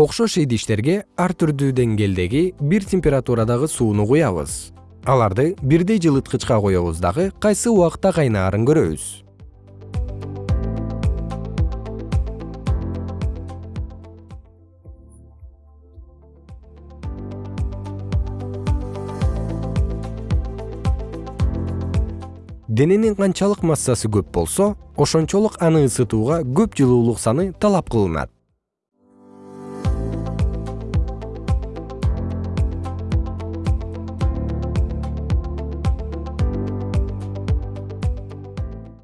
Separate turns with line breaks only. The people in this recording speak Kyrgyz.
окшош идиштерге ар түрдүү деңгээлдеги бир температурадагы сууну куябыз. Аларды бирдей жылыткычка коебуз дагы кайсы убакта кайнаарын көрөбүз. Дененин канчалык массасы көп болсо ошончолук аны ысытууга көп жылуулук саны талап кылынат.